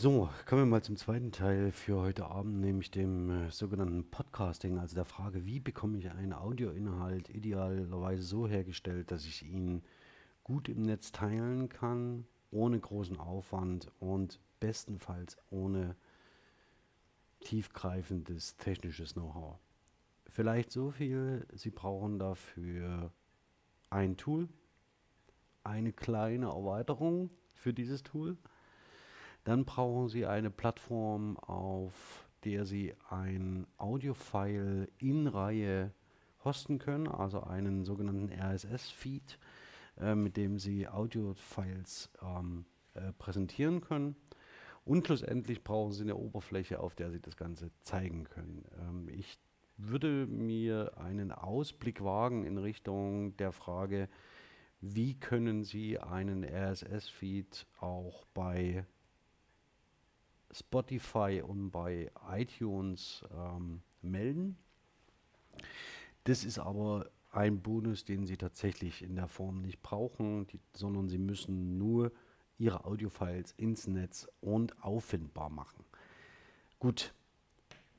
So, kommen wir mal zum zweiten Teil für heute Abend, nämlich dem äh, sogenannten Podcasting, also der Frage, wie bekomme ich einen Audioinhalt idealerweise so hergestellt, dass ich ihn gut im Netz teilen kann, ohne großen Aufwand und bestenfalls ohne tiefgreifendes technisches Know-how. Vielleicht so viel, Sie brauchen dafür ein Tool, eine kleine Erweiterung für dieses Tool. Dann brauchen Sie eine Plattform, auf der Sie ein Audio-File in Reihe hosten können, also einen sogenannten RSS-Feed, äh, mit dem Sie Audio-Files ähm, äh, präsentieren können. Und schlussendlich brauchen Sie eine Oberfläche, auf der Sie das Ganze zeigen können. Ähm, ich würde mir einen Ausblick wagen in Richtung der Frage, wie können Sie einen RSS-Feed auch bei Spotify und bei iTunes ähm, melden. Das ist aber ein Bonus, den Sie tatsächlich in der Form nicht brauchen, die, sondern Sie müssen nur Ihre Audiofiles ins Netz und auffindbar machen. Gut,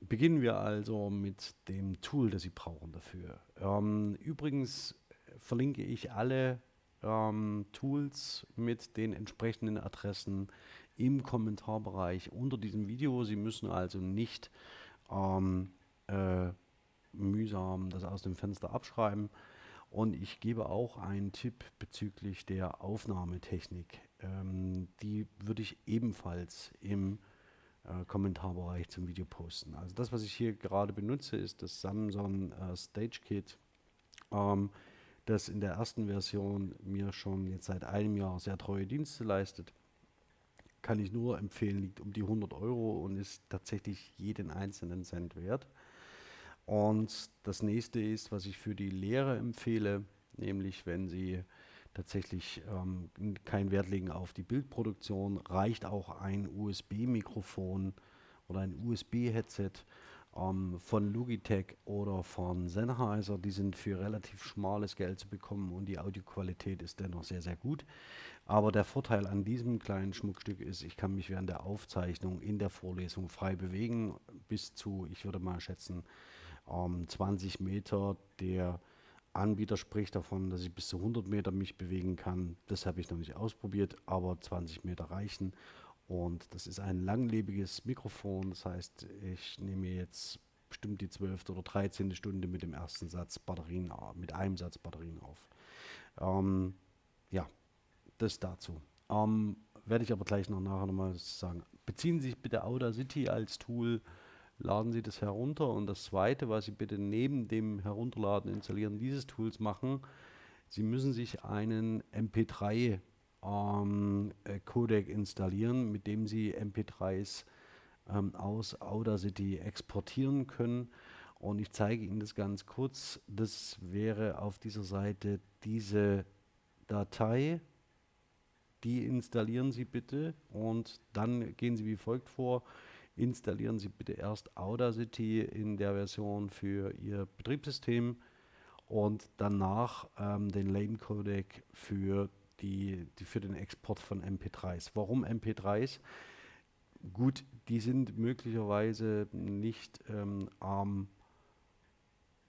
beginnen wir also mit dem Tool, das Sie brauchen dafür. Ähm, übrigens verlinke ich alle ähm, Tools mit den entsprechenden Adressen im Kommentarbereich unter diesem Video. Sie müssen also nicht ähm, äh, mühsam das aus dem Fenster abschreiben. Und ich gebe auch einen Tipp bezüglich der Aufnahmetechnik. Ähm, die würde ich ebenfalls im äh, Kommentarbereich zum Video posten. Also das, was ich hier gerade benutze, ist das Samsung äh, Stage Kit. Ähm, das in der ersten Version mir schon jetzt seit einem Jahr sehr treue Dienste leistet. Kann ich nur empfehlen, liegt um die 100 Euro und ist tatsächlich jeden einzelnen Cent wert. Und das nächste ist, was ich für die Lehre empfehle, nämlich wenn Sie tatsächlich ähm, keinen Wert legen auf die Bildproduktion, reicht auch ein USB-Mikrofon oder ein USB-Headset ähm, von Logitech oder von Sennheiser. Die sind für relativ schmales Geld zu bekommen und die Audioqualität ist dennoch sehr, sehr gut. Aber der Vorteil an diesem kleinen Schmuckstück ist, ich kann mich während der Aufzeichnung in der Vorlesung frei bewegen, bis zu, ich würde mal schätzen, ähm, 20 Meter. Der Anbieter spricht davon, dass ich bis zu 100 Meter mich bewegen kann. Das habe ich noch nicht ausprobiert, aber 20 Meter reichen. Und das ist ein langlebiges Mikrofon. Das heißt, ich nehme jetzt bestimmt die 12. oder 13. Stunde mit dem ersten Satz Batterien, mit einem Satz Batterien auf. Ähm, ja, das dazu. Ähm, werde ich aber gleich noch nachher nochmal sagen. Beziehen Sie sich bitte Audacity als Tool, laden Sie das herunter. Und das zweite, was Sie bitte neben dem Herunterladen, Installieren dieses Tools machen, Sie müssen sich einen MP3 ähm, äh, Codec installieren, mit dem Sie MP3s ähm, aus Audacity exportieren können. Und ich zeige Ihnen das ganz kurz. Das wäre auf dieser Seite diese Datei. Die installieren Sie bitte und dann gehen Sie wie folgt vor. Installieren Sie bitte erst Audacity in der Version für Ihr Betriebssystem und danach ähm, den Lane Codec für die, die für den Export von MP3s. Warum MP3s? Gut, die sind möglicherweise nicht ähm, am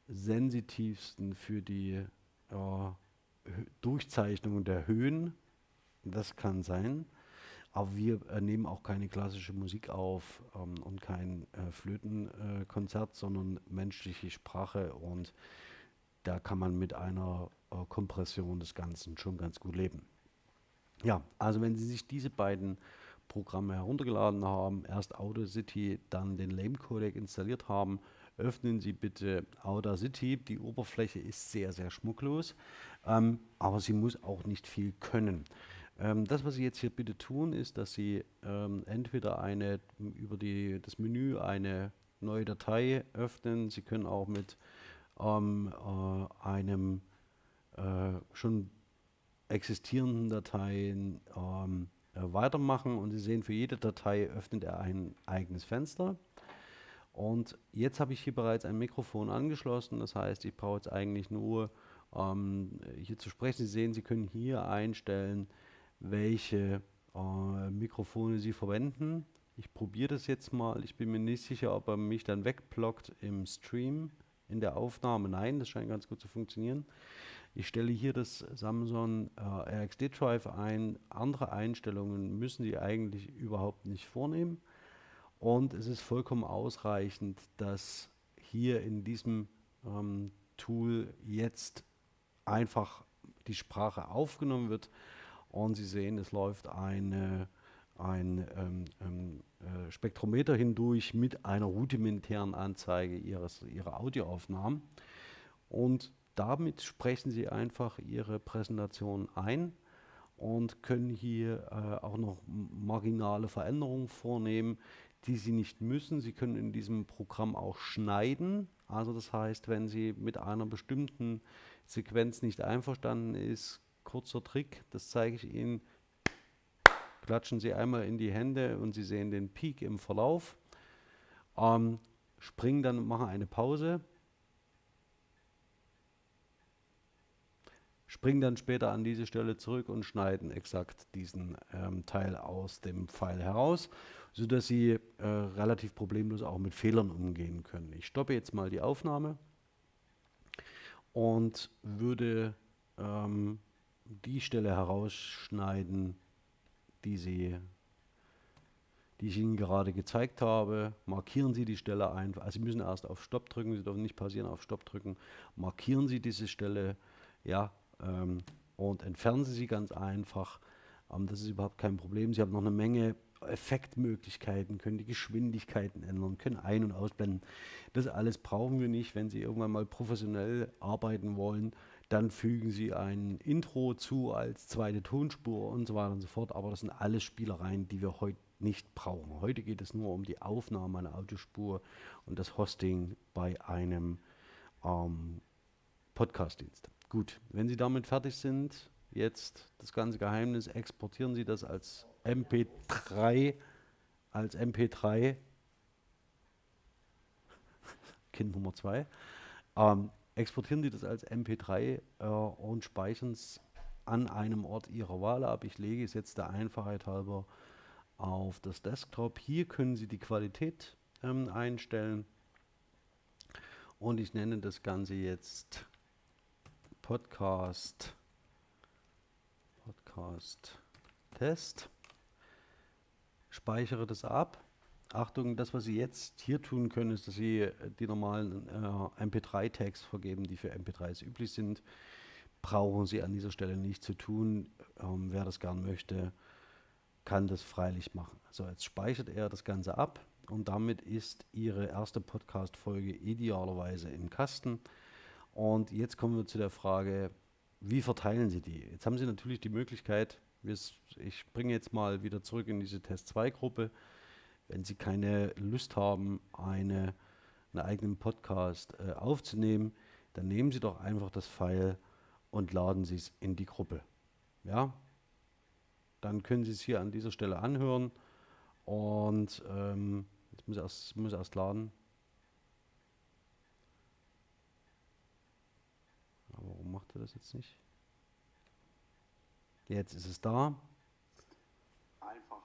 sensitivsten für die äh, Durchzeichnung der Höhen. Das kann sein. Aber wir äh, nehmen auch keine klassische Musik auf ähm, und kein äh, Flötenkonzert, sondern menschliche Sprache. Und da kann man mit einer äh, Kompression des Ganzen schon ganz gut leben. Ja, also wenn Sie sich diese beiden Programme heruntergeladen haben, erst Audacity, dann den Lame Codec installiert haben, öffnen Sie bitte Audacity. Die Oberfläche ist sehr, sehr schmucklos, ähm, aber sie muss auch nicht viel können. Ähm, das, was Sie jetzt hier bitte tun, ist, dass Sie ähm, entweder eine über die, das Menü eine neue Datei öffnen. Sie können auch mit ähm, äh, einem äh, schon existierenden Dateien ähm, äh, weitermachen und Sie sehen, für jede Datei öffnet er ein eigenes Fenster. Und jetzt habe ich hier bereits ein Mikrofon angeschlossen, das heißt, ich brauche jetzt eigentlich nur ähm, hier zu sprechen. Sie sehen, Sie können hier einstellen, welche äh, Mikrofone Sie verwenden. Ich probiere das jetzt mal. Ich bin mir nicht sicher, ob er mich dann wegblockt im Stream, in der Aufnahme. Nein, das scheint ganz gut zu funktionieren. Ich stelle hier das Samsung äh, RxD Drive ein. Andere Einstellungen müssen Sie eigentlich überhaupt nicht vornehmen. Und es ist vollkommen ausreichend, dass hier in diesem ähm, Tool jetzt einfach die Sprache aufgenommen wird und Sie sehen, es läuft eine, ein ähm, ähm, äh, Spektrometer hindurch mit einer rudimentären Anzeige ihres, Ihrer Audioaufnahmen und damit sprechen Sie einfach Ihre Präsentation ein und können hier äh, auch noch marginale Veränderungen vornehmen, die Sie nicht müssen. Sie können in diesem Programm auch schneiden. Also das heißt, wenn Sie mit einer bestimmten Sequenz nicht einverstanden ist, kurzer Trick, das zeige ich Ihnen. Klatschen Sie einmal in die Hände und Sie sehen den Peak im Verlauf. Ähm, springen dann, machen eine Pause springen dann später an diese Stelle zurück und schneiden exakt diesen ähm, Teil aus dem Pfeil heraus, sodass Sie äh, relativ problemlos auch mit Fehlern umgehen können. Ich stoppe jetzt mal die Aufnahme und würde ähm, die Stelle herausschneiden, die, Sie, die ich Ihnen gerade gezeigt habe. Markieren Sie die Stelle einfach. Also Sie müssen erst auf Stopp drücken, Sie dürfen nicht pausieren, auf Stopp drücken. Markieren Sie diese Stelle, ja, ähm, und entfernen Sie sie ganz einfach. Ähm, das ist überhaupt kein Problem. Sie haben noch eine Menge Effektmöglichkeiten, können die Geschwindigkeiten ändern, können ein- und ausblenden. Das alles brauchen wir nicht. Wenn Sie irgendwann mal professionell arbeiten wollen, dann fügen Sie ein Intro zu als zweite Tonspur und so weiter und so fort. Aber das sind alles Spielereien, die wir heute nicht brauchen. Heute geht es nur um die Aufnahme einer Audiospur und das Hosting bei einem ähm, Podcast-Dienst. Gut, wenn Sie damit fertig sind, jetzt das ganze Geheimnis, exportieren Sie das als MP3, als MP3, Kind Nummer 2, ähm, exportieren Sie das als MP3 äh, und speichern es an einem Ort Ihrer Wahl ab. Ich lege es jetzt der Einfachheit halber auf das Desktop. Hier können Sie die Qualität ähm, einstellen und ich nenne das Ganze jetzt Podcast, Podcast Test. Speichere das ab. Achtung, das, was Sie jetzt hier tun können, ist, dass Sie äh, die normalen äh, MP3-Tags vergeben, die für MP3s üblich sind. Brauchen Sie an dieser Stelle nicht zu tun. Ähm, wer das gern möchte, kann das freilich machen. Also jetzt speichert er das Ganze ab und damit ist Ihre erste Podcast-Folge idealerweise im Kasten. Und jetzt kommen wir zu der Frage, wie verteilen Sie die? Jetzt haben Sie natürlich die Möglichkeit, ich bringe jetzt mal wieder zurück in diese Test-2-Gruppe. Wenn Sie keine Lust haben, eine, einen eigenen Podcast äh, aufzunehmen, dann nehmen Sie doch einfach das File und laden Sie es in die Gruppe. Ja, dann können Sie es hier an dieser Stelle anhören und ähm, jetzt muss erst, muss erst laden. Warum macht er das jetzt nicht? Jetzt ist es da. Einfach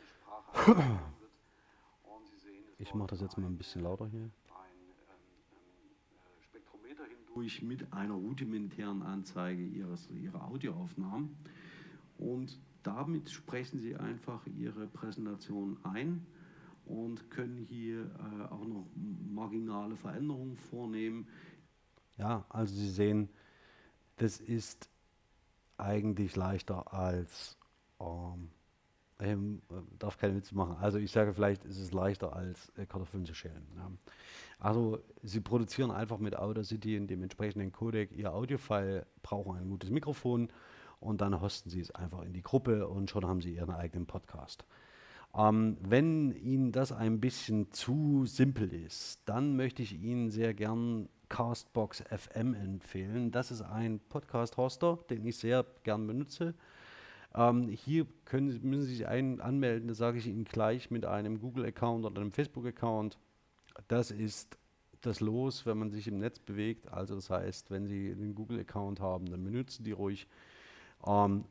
die Sprache. ich mache das jetzt mal ein bisschen lauter hier. Ein ähm, äh, Spektrometer hindurch mit einer rudimentären Anzeige ihres, ihrer Audioaufnahmen. Und damit sprechen Sie einfach Ihre Präsentation ein und können hier äh, auch noch marginale Veränderungen vornehmen. Ja, also Sie sehen, das ist eigentlich leichter als, ähm, ähm, darf keine Witze machen, also ich sage vielleicht, ist es leichter als äh, Kartoffeln zu schälen. Ja. Also Sie produzieren einfach mit Audacity in dem entsprechenden Codec Ihr Audiofile, brauchen ein gutes Mikrofon und dann hosten Sie es einfach in die Gruppe und schon haben Sie Ihren eigenen Podcast. Ähm, wenn Ihnen das ein bisschen zu simpel ist, dann möchte ich Ihnen sehr gern Castbox FM empfehlen. Das ist ein Podcast-Hoster, den ich sehr gern benutze. Ähm, hier können, müssen Sie sich ein, anmelden, das sage ich Ihnen gleich mit einem Google-Account oder einem Facebook-Account. Das ist das Los, wenn man sich im Netz bewegt. Also das heißt, wenn Sie einen Google-Account haben, dann benutzen die ruhig. Ähm,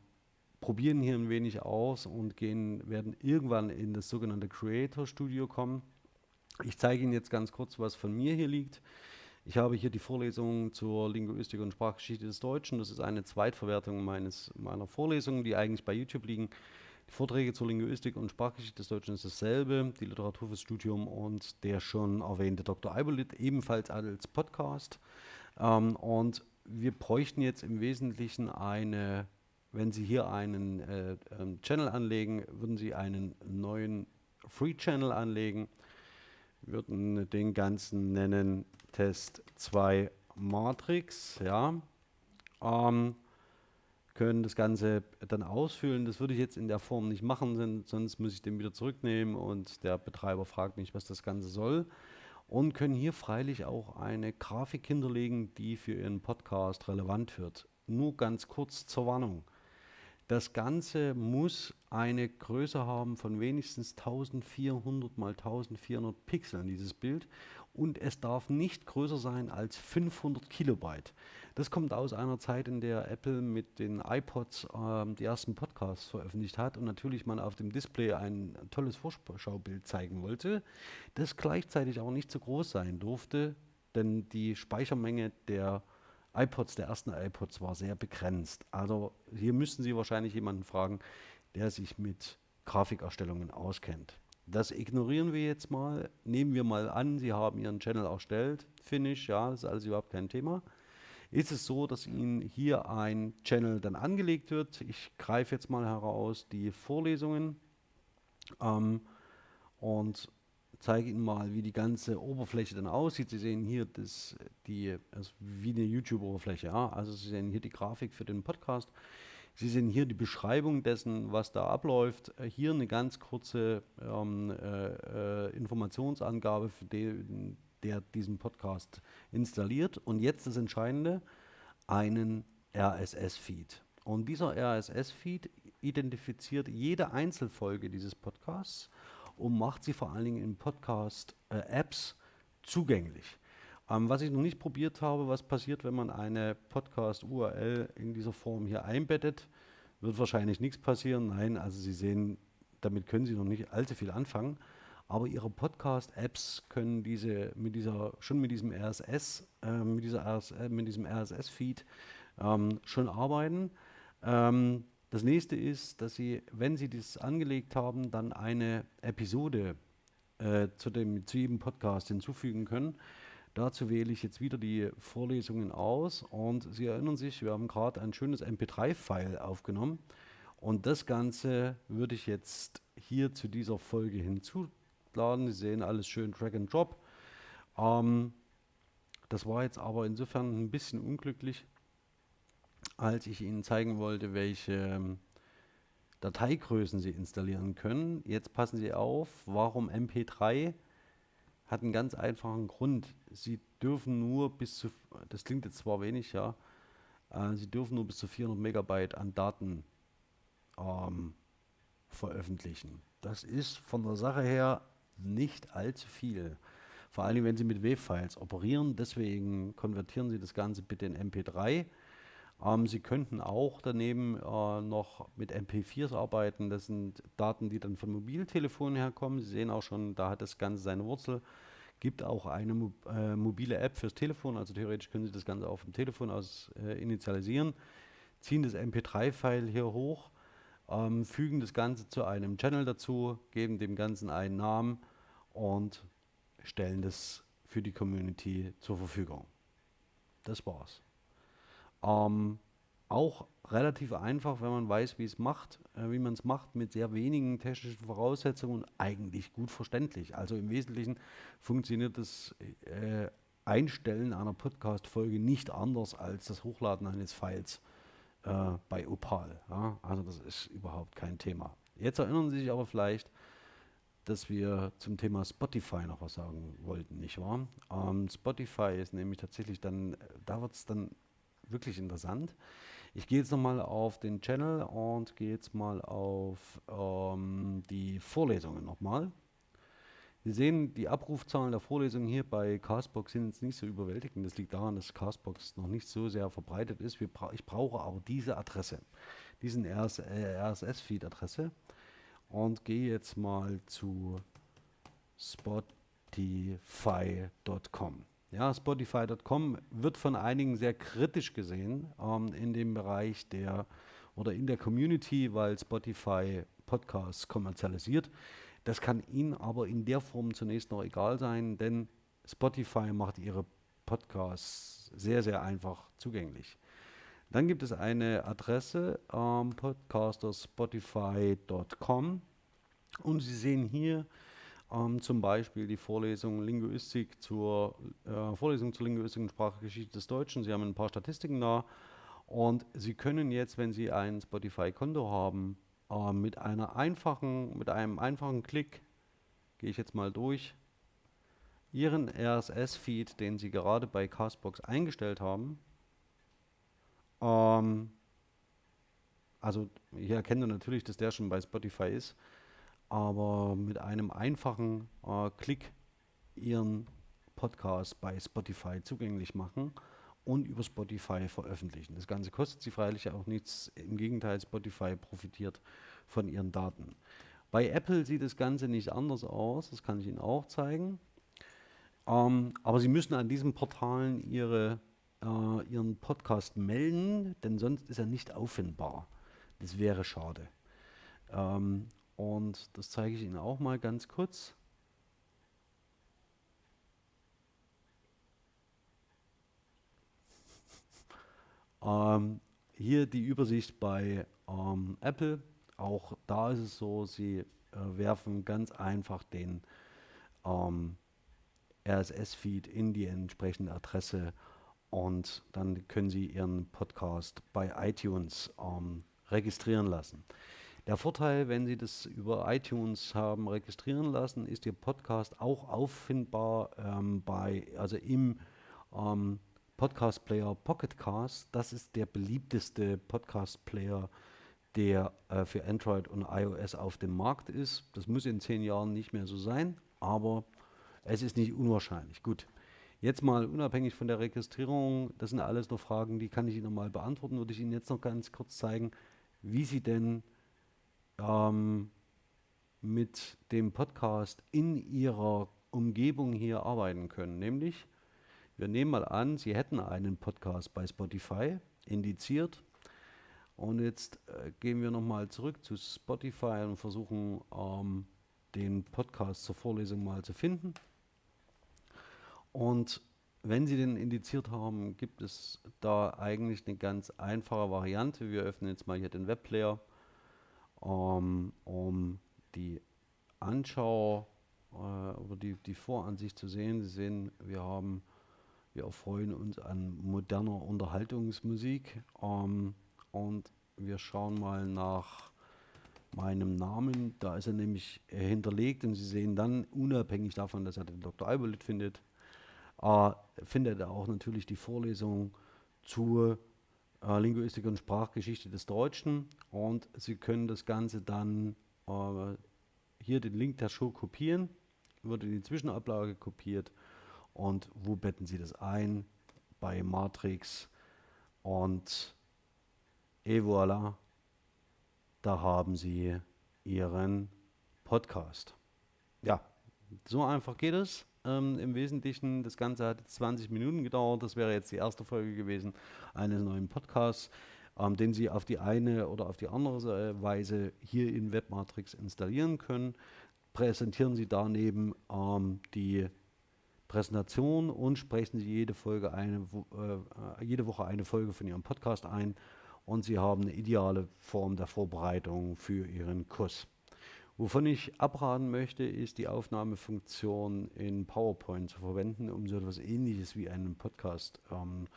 probieren hier ein wenig aus und gehen, werden irgendwann in das sogenannte Creator Studio kommen. Ich zeige Ihnen jetzt ganz kurz, was von mir hier liegt. Ich habe hier die Vorlesung zur Linguistik und Sprachgeschichte des Deutschen. Das ist eine Zweitverwertung meines, meiner Vorlesungen, die eigentlich bei YouTube liegen. Die Vorträge zur Linguistik und Sprachgeschichte des Deutschen ist dasselbe, die Literatur fürs Studium und der schon erwähnte Dr. Eiberlit ebenfalls als Podcast. Ähm, und wir bräuchten jetzt im Wesentlichen eine, wenn Sie hier einen äh, ähm, Channel anlegen, würden Sie einen neuen Free Channel anlegen, würden den ganzen nennen Test 2 Matrix, ja. Ähm, können das Ganze dann ausfüllen. Das würde ich jetzt in der Form nicht machen, sonst muss ich den wieder zurücknehmen und der Betreiber fragt mich, was das Ganze soll. Und können hier freilich auch eine Grafik hinterlegen, die für Ihren Podcast relevant wird. Nur ganz kurz zur Warnung. Das Ganze muss eine Größe haben von wenigstens 1400 mal 1400 Pixeln, dieses Bild. Und es darf nicht größer sein als 500 Kilobyte. Das kommt aus einer Zeit, in der Apple mit den iPods äh, die ersten Podcasts veröffentlicht hat und natürlich man auf dem Display ein tolles Vorschaubild zeigen wollte, das gleichzeitig auch nicht zu groß sein durfte, denn die Speichermenge der iPods, der ersten iPods, war sehr begrenzt. Also hier müssten Sie wahrscheinlich jemanden fragen, der sich mit Grafikerstellungen auskennt. Das ignorieren wir jetzt mal. Nehmen wir mal an, Sie haben Ihren Channel erstellt. Finish, ja, das ist alles überhaupt kein Thema. Ist es so, dass Ihnen hier ein Channel dann angelegt wird? Ich greife jetzt mal heraus die Vorlesungen ähm, und zeige Ihnen mal, wie die ganze Oberfläche dann aussieht. Sie sehen hier das, die, also wie eine YouTube-Oberfläche. Ja? Also Sie sehen hier die Grafik für den Podcast. Sie sehen hier die Beschreibung dessen, was da abläuft. Hier eine ganz kurze ähm, äh, äh, Informationsangabe, für den, der diesen Podcast installiert. Und jetzt das Entscheidende, einen RSS-Feed. Und dieser RSS-Feed identifiziert jede Einzelfolge dieses Podcasts und macht sie vor allen Dingen in Podcast-Apps äh, zugänglich. Ähm, was ich noch nicht probiert habe, was passiert, wenn man eine Podcast-URL in dieser Form hier einbettet, wird wahrscheinlich nichts passieren. Nein, also Sie sehen, damit können Sie noch nicht allzu viel anfangen. Aber Ihre Podcast-Apps können diese mit dieser schon mit diesem RSS, äh, mit dieser RS, äh, mit diesem RSS-Feed ähm, schon arbeiten. Ähm, das nächste ist, dass Sie, wenn Sie das angelegt haben, dann eine Episode äh, zu, dem, zu jedem Podcast hinzufügen können. Dazu wähle ich jetzt wieder die Vorlesungen aus und Sie erinnern sich, wir haben gerade ein schönes MP3-File aufgenommen und das Ganze würde ich jetzt hier zu dieser Folge hinzuladen. Sie sehen alles schön Drag and Drop. Ähm, das war jetzt aber insofern ein bisschen unglücklich, als ich Ihnen zeigen wollte, welche ähm, Dateigrößen Sie installieren können. Jetzt passen Sie auf, warum MP3 hat einen ganz einfachen Grund. Sie dürfen nur bis zu, das klingt jetzt zwar wenig, ja, äh, Sie dürfen nur bis zu 400 Megabyte an Daten ähm, veröffentlichen. Das ist von der Sache her nicht allzu viel. Vor allem, wenn Sie mit WAV-Files operieren. Deswegen konvertieren Sie das Ganze bitte in MP3 ähm, Sie könnten auch daneben äh, noch mit MP4s arbeiten. Das sind Daten, die dann von Mobiltelefonen herkommen. Sie sehen auch schon, da hat das Ganze seine Wurzel. Gibt auch eine äh, mobile App fürs Telefon, also theoretisch können Sie das Ganze auch vom Telefon aus äh, initialisieren. Ziehen das MP3-File hier hoch, ähm, fügen das Ganze zu einem Channel dazu, geben dem Ganzen einen Namen und stellen das für die Community zur Verfügung. Das war's. Ähm, auch relativ einfach, wenn man weiß, wie es macht, äh, wie man es macht, mit sehr wenigen technischen Voraussetzungen und eigentlich gut verständlich. Also im Wesentlichen funktioniert das äh, Einstellen einer Podcast-Folge nicht anders als das Hochladen eines Files äh, bei Opal. Ja? Also das ist überhaupt kein Thema. Jetzt erinnern Sie sich aber vielleicht, dass wir zum Thema Spotify noch was sagen wollten, nicht wahr? Ähm, Spotify ist nämlich tatsächlich dann, da wird es dann wirklich interessant. Ich gehe jetzt nochmal auf den Channel und gehe jetzt mal auf ähm, die Vorlesungen nochmal. Sie sehen, die Abrufzahlen der Vorlesungen hier bei Castbox sind jetzt nicht so überwältigend. Das liegt daran, dass Castbox noch nicht so sehr verbreitet ist. Bra ich brauche aber diese Adresse. diesen RSS-Feed-Adresse und gehe jetzt mal zu spotify.com. Ja, spotify.com wird von einigen sehr kritisch gesehen ähm, in dem Bereich der oder in der Community, weil Spotify Podcasts kommerzialisiert. Das kann Ihnen aber in der Form zunächst noch egal sein, denn Spotify macht Ihre Podcasts sehr, sehr einfach zugänglich. Dann gibt es eine Adresse ähm, podcasterspotify.com und Sie sehen hier ähm, zum Beispiel die Vorlesung Linguistik zur äh, Vorlesung zur Linguistik und Sprachgeschichte des Deutschen. Sie haben ein paar Statistiken da und Sie können jetzt, wenn Sie ein Spotify-Konto haben, äh, mit einer einfachen, mit einem einfachen Klick, gehe ich jetzt mal durch, Ihren RSS-Feed, den Sie gerade bei Castbox eingestellt haben, ähm, also hier erkennen Sie natürlich, dass der schon bei Spotify ist, aber mit einem einfachen äh, Klick Ihren Podcast bei Spotify zugänglich machen und über Spotify veröffentlichen. Das Ganze kostet Sie freilich auch nichts. Im Gegenteil, Spotify profitiert von Ihren Daten. Bei Apple sieht das Ganze nicht anders aus. Das kann ich Ihnen auch zeigen. Ähm, aber Sie müssen an diesen Portalen Ihre, äh, Ihren Podcast melden, denn sonst ist er nicht auffindbar. Das wäre schade. Ähm, und das zeige ich Ihnen auch mal ganz kurz. Ähm, hier die Übersicht bei ähm, Apple. Auch da ist es so, Sie äh, werfen ganz einfach den ähm, RSS-Feed in die entsprechende Adresse und dann können Sie Ihren Podcast bei iTunes ähm, registrieren lassen. Der Vorteil, wenn Sie das über iTunes haben registrieren lassen, ist Ihr Podcast auch auffindbar ähm, bei, also im ähm, Podcast Player Pocketcast. Das ist der beliebteste Podcast Player, der äh, für Android und iOS auf dem Markt ist. Das muss in zehn Jahren nicht mehr so sein, aber es ist nicht unwahrscheinlich. Gut. Jetzt mal unabhängig von der Registrierung, das sind alles noch Fragen, die kann ich Ihnen mal beantworten, würde ich Ihnen jetzt noch ganz kurz zeigen, wie Sie denn ähm, mit dem Podcast in Ihrer Umgebung hier arbeiten können. Nämlich, wir nehmen mal an, Sie hätten einen Podcast bei Spotify indiziert. Und jetzt äh, gehen wir nochmal zurück zu Spotify und versuchen ähm, den Podcast zur Vorlesung mal zu finden. Und wenn Sie den indiziert haben, gibt es da eigentlich eine ganz einfache Variante. Wir öffnen jetzt mal hier den Webplayer ähm, um die Anschau äh, oder die, die Voransicht zu sehen. Sie sehen, wir haben, wir erfreuen uns an moderner Unterhaltungsmusik ähm, und wir schauen mal nach meinem Namen. Da ist er nämlich hinterlegt und Sie sehen dann, unabhängig davon, dass er den Dr. Albolit findet, äh, findet er auch natürlich die Vorlesung zur äh, Linguistik und Sprachgeschichte des Deutschen und Sie können das Ganze dann äh, hier den Link der Show kopieren, wird in die Zwischenablage kopiert und wo betten Sie das ein? Bei Matrix und et voilà, da haben Sie Ihren Podcast. Ja, so einfach geht es. Ähm, Im Wesentlichen, das Ganze hat 20 Minuten gedauert. Das wäre jetzt die erste Folge gewesen eines neuen Podcasts, ähm, den Sie auf die eine oder auf die andere äh, Weise hier in Webmatrix installieren können. Präsentieren Sie daneben ähm, die Präsentation und sprechen Sie jede, Folge eine, äh, jede Woche eine Folge von Ihrem Podcast ein und Sie haben eine ideale Form der Vorbereitung für Ihren Kurs. Wovon ich abraten möchte, ist die Aufnahmefunktion in PowerPoint zu verwenden, um so etwas ähnliches wie einen Podcast ähm,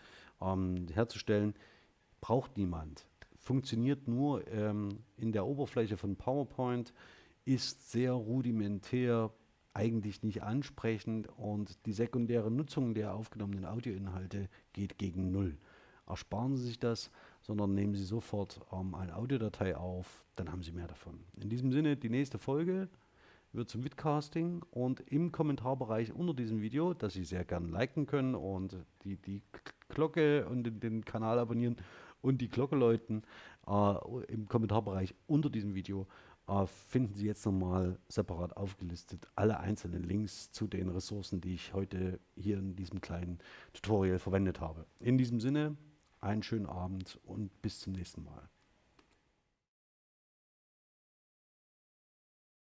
ähm, herzustellen. Braucht niemand. Funktioniert nur ähm, in der Oberfläche von PowerPoint, ist sehr rudimentär, eigentlich nicht ansprechend und die sekundäre Nutzung der aufgenommenen Audioinhalte geht gegen Null. Ersparen Sie sich das sondern nehmen Sie sofort ähm, eine Audiodatei auf, dann haben Sie mehr davon. In diesem Sinne, die nächste Folge wird zum Vidcasting und im Kommentarbereich unter diesem Video, das Sie sehr gerne liken können und die, die Glocke und den, den Kanal abonnieren und die Glocke läuten. Äh, Im Kommentarbereich unter diesem Video äh, finden Sie jetzt nochmal separat aufgelistet alle einzelnen Links zu den Ressourcen, die ich heute hier in diesem kleinen Tutorial verwendet habe. In diesem Sinne, einen schönen Abend und bis zum nächsten Mal.